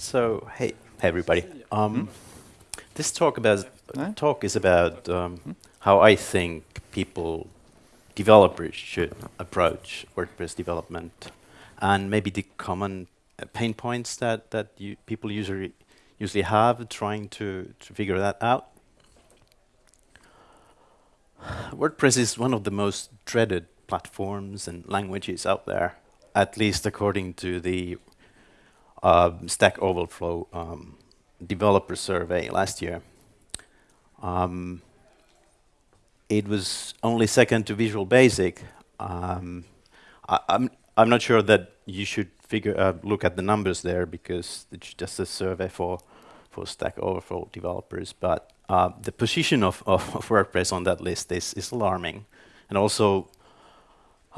So, hey, hey everybody. Um, This talk about talk is about um, how I think people, developers, should approach WordPress development, and maybe the common uh, pain points that that you people usually usually have trying to to figure that out. WordPress is one of the most dreaded platforms and languages out there, at least according to the uh, Stack Overflow um, developer survey last year. Um, it was only second to Visual Basic. Um, I, I'm I'm not sure that you should figure uh, look at the numbers there because it's just a survey for for Stack Overflow developers. But uh, the position of, of, of WordPress on that list is is alarming, and also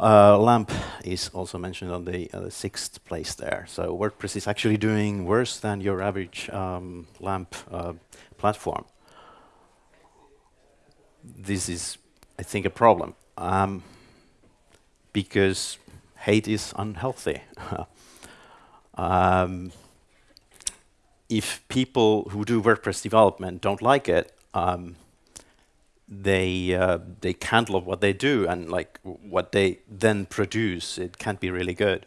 uh, LAMP is also mentioned on the, uh, sixth place there. So WordPress is actually doing worse than your average um, LAMP uh, platform. This is, I think, a problem um, because hate is unhealthy. um, if people who do WordPress development don't like it, um, they uh, they can't love what they do and like what they then produce it can't be really good.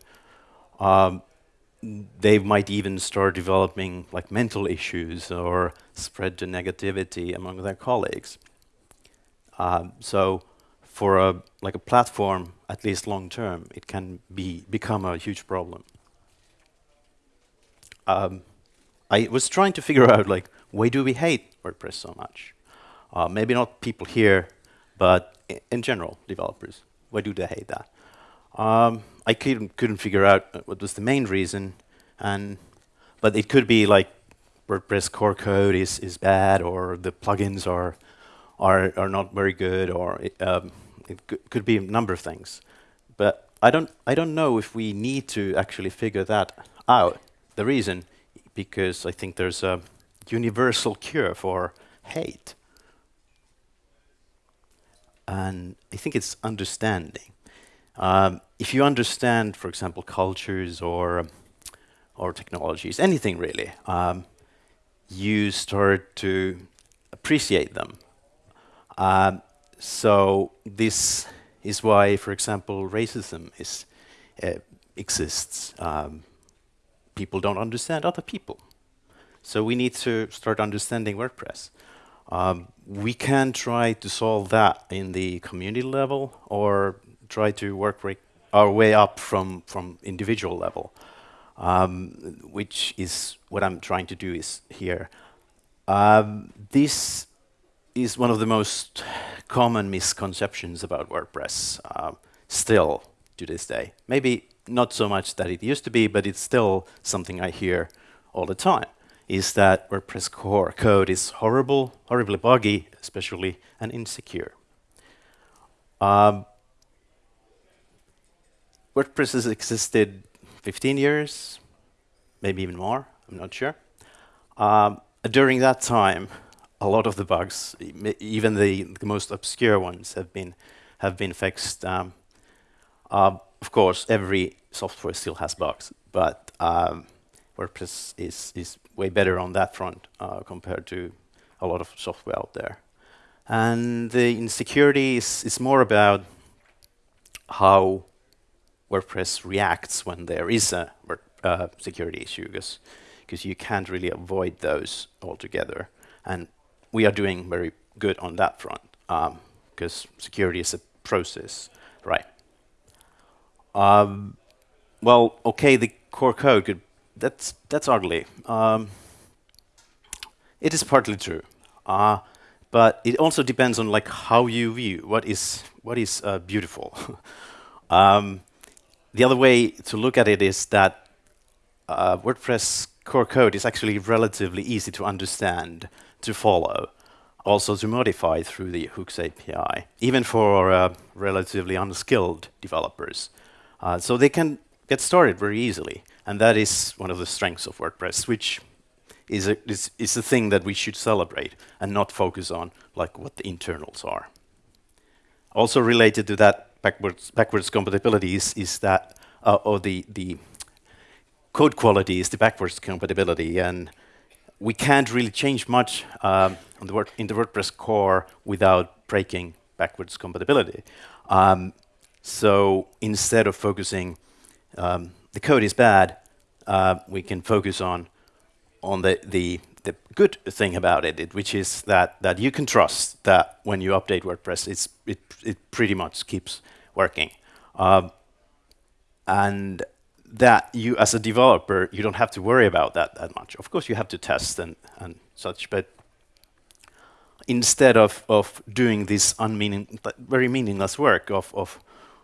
Um, they might even start developing like mental issues or spread the negativity among their colleagues. Um, so for a like a platform at least long term it can be become a huge problem. Um, I was trying to figure out like why do we hate WordPress so much uh, maybe not people here, but in general, developers. Why do they hate that? Um, I couldn't, couldn't figure out what was the main reason, and but it could be like WordPress core code is is bad, or the plugins are are are not very good, or it, um, it could be a number of things. But I don't I don't know if we need to actually figure that out. The reason, because I think there's a universal cure for hate and I think it's understanding. Um, if you understand, for example, cultures or or technologies, anything really, um, you start to appreciate them. Um, so this is why, for example, racism is uh, exists. Um, people don't understand other people. So we need to start understanding WordPress. Um, we can try to solve that in the community level or try to work our way up from, from individual level, um, which is what I'm trying to do is here. Um, this is one of the most common misconceptions about WordPress uh, still to this day. Maybe not so much that it used to be, but it's still something I hear all the time is that WordPress core code is horrible, horribly buggy, especially, and insecure. Um, WordPress has existed 15 years, maybe even more, I'm not sure. Um, during that time, a lot of the bugs, even the, the most obscure ones, have been have been fixed. Um, uh, of course, every software still has bugs, but um, WordPress is, is way better on that front uh, compared to a lot of software out there. And the insecurity is, is more about how WordPress reacts when there is a uh, security issue, because you can't really avoid those altogether. And we are doing very good on that front, because um, security is a process, right? Um, well, okay, the core code could that's that's ugly. Um, it is partly true, uh, but it also depends on like how you view what is what is uh, beautiful. um, the other way to look at it is that uh, WordPress core code is actually relatively easy to understand, to follow, also to modify through the Hooks API, even for uh, relatively unskilled developers. Uh, so they can get started very easily. And that is one of the strengths of WordPress, which is a, is, is a thing that we should celebrate and not focus on like what the internals are. Also related to that backwards, backwards compatibility is, is that, uh, or the, the code quality is the backwards compatibility, and we can't really change much um, the in the WordPress core without breaking backwards compatibility. Um, so instead of focusing, um, the code is bad, uh, we can focus on on the, the the good thing about it, which is that that you can trust that when you update WordPress, it's it it pretty much keeps working, um, and that you as a developer you don't have to worry about that that much. Of course, you have to test and and such, but instead of of doing this unmeaning, very meaningless work of of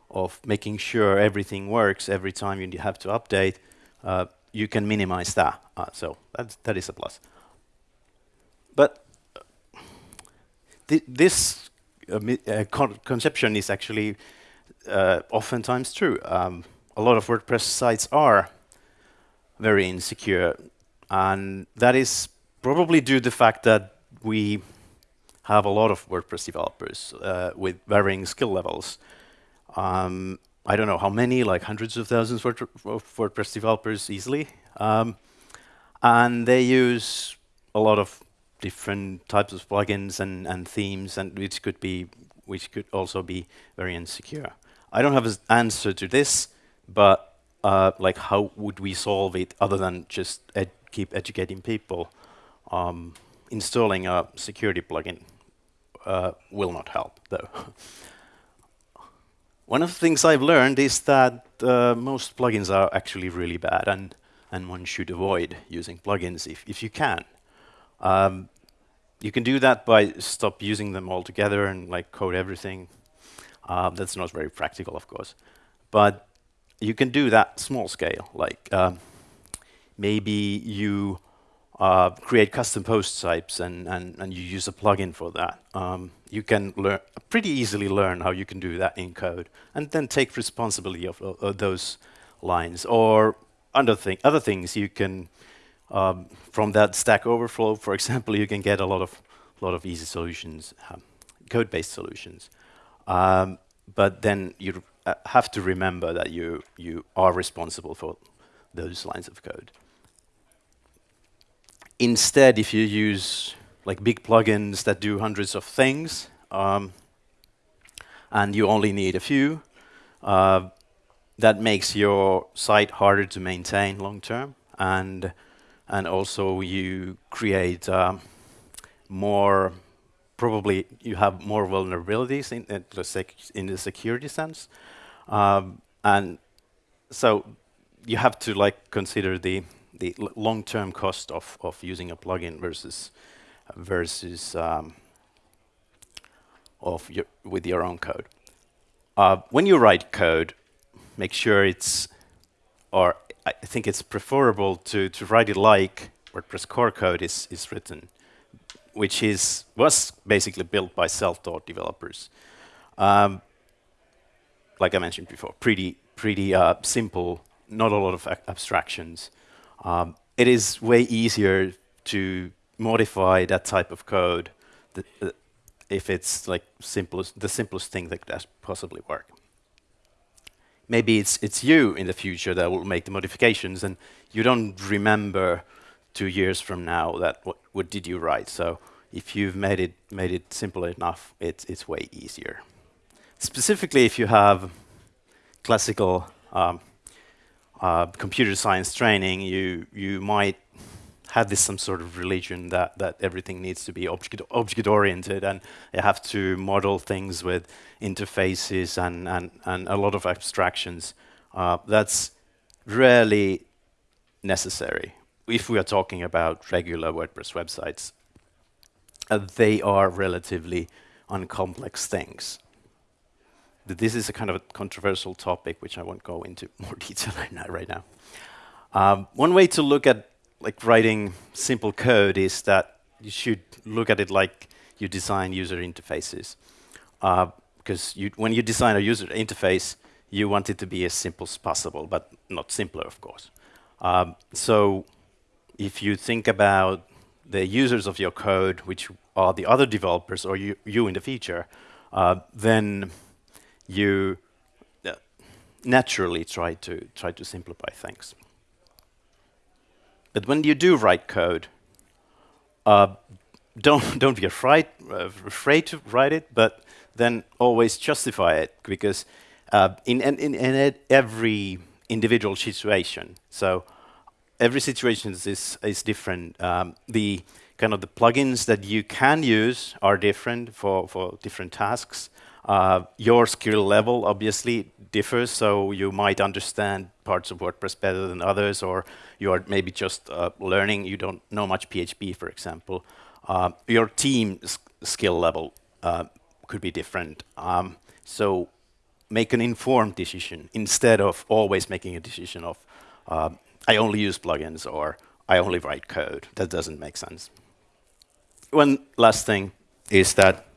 of making sure everything works every time you have to update, uh, you can minimize that. Uh, so that that is a plus. But th this uh, uh, con conception is actually uh, oftentimes true. Um, a lot of WordPress sites are very insecure, and that is probably due to the fact that we have a lot of WordPress developers uh, with varying skill levels. Um, I don't know how many, like hundreds of thousands of WordPress developers easily. Um, and they use a lot of different types of plugins and, and themes, and which could be which could also be very insecure. I don't have an answer to this, but uh, like how would we solve it other than just ed keep educating people? Um, installing a security plugin uh, will not help, though. One of the things I've learned is that uh, most plugins are actually really bad, and and one should avoid using plugins if if you can. Um, you can do that by stop using them altogether and like code everything. Uh, that's not very practical, of course, but you can do that small scale. Like um, maybe you uh, create custom post types and, and, and you use a plugin for that. Um, you can learn pretty easily learn how you can do that in code and then take responsibility of, of, those lines. Or other, thing, other things you can, um, from that Stack Overflow, for example, you can get a lot of, lot of easy solutions, um, code-based solutions. Um, but then you uh, have to remember that you, you are responsible for those lines of code. Instead, if you use like big plugins that do hundreds of things, um, and you only need a few, uh, that makes your site harder to maintain long term, and and also you create um, more. Probably you have more vulnerabilities in, the, in the security sense, um, and so you have to like consider the the long-term cost of, of using a plugin versus versus um, of your, with your own code. Uh, when you write code, make sure it's, or I think it's preferable to, to write it like WordPress core code is, is written, which is was basically built by self-taught developers. Um, like I mentioned before, pretty pretty uh, simple, not a lot of abstractions. Um, it is way easier to modify that type of code uh, if it's like simplest, the simplest thing that could possibly work. Maybe it's it's you in the future that will make the modifications, and you don't remember two years from now that what what did you write. So if you've made it made it simple enough, it's it's way easier. Specifically, if you have classical um, uh, computer science training, you you might have this some sort of religion that that everything needs to be object object oriented and you have to model things with interfaces and and and a lot of abstractions. Uh, that's rarely necessary if we are talking about regular WordPress websites. Uh, they are relatively uncomplex things this is a kind of a controversial topic, which I won't go into more detail right now. Um, one way to look at like writing simple code is that you should look at it like you design user interfaces. Because uh, when you design a user interface, you want it to be as simple as possible, but not simpler, of course. Um, so if you think about the users of your code, which are the other developers or you, you in the future, uh, then you uh, naturally try to try to simplify things. but when you do write code, uh, don't don't be afraid uh, afraid to write it, but then always justify it because uh, in, in, in every individual situation. So every situation is is different. Um, the kind of the plugins that you can use are different for for different tasks. Uh, your skill level obviously differs, so you might understand parts of WordPress better than others, or you are maybe just uh, learning. You don't know much PHP, for example. Uh, your team skill level uh, could be different. Um, so make an informed decision instead of always making a decision of uh, I only use plugins or I only write code. That doesn't make sense. One last thing is that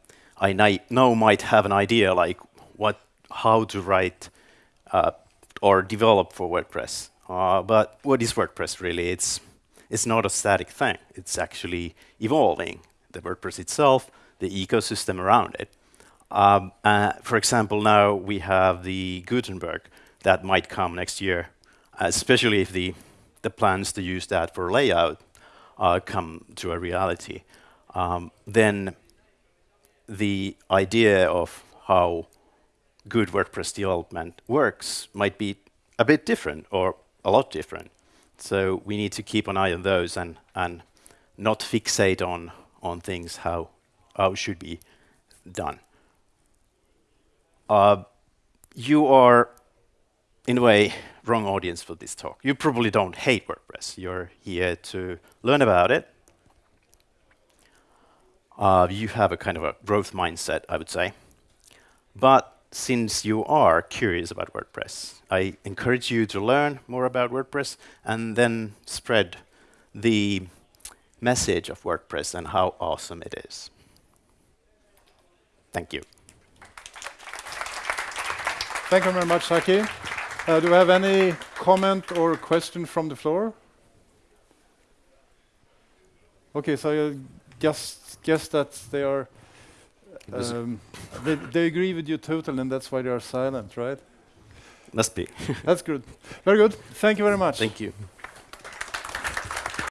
I now might have an idea like what, how to write uh, or develop for WordPress. Uh, but what is WordPress really? It's it's not a static thing. It's actually evolving. The WordPress itself, the ecosystem around it. Um, uh, for example, now we have the Gutenberg that might come next year, especially if the, the plans to use that for layout uh, come to a reality. Um, then the idea of how good WordPress development works might be a bit different or a lot different. So we need to keep an eye on those and, and not fixate on, on things how, how should be done. Uh, you are, in a way, wrong audience for this talk. You probably don't hate WordPress. You're here to learn about it. Uh, you have a kind of a growth mindset, I would say. But since you are curious about WordPress, I encourage you to learn more about WordPress and then spread the message of WordPress and how awesome it is. Thank you. Thank you very much, Saki. Uh, do we have any comment or question from the floor? Okay, so Guess, guess that they are, um, they, they agree with you totally, and that's why they are silent, right? Must be. that's good. Very good. Thank you very much. Thank you.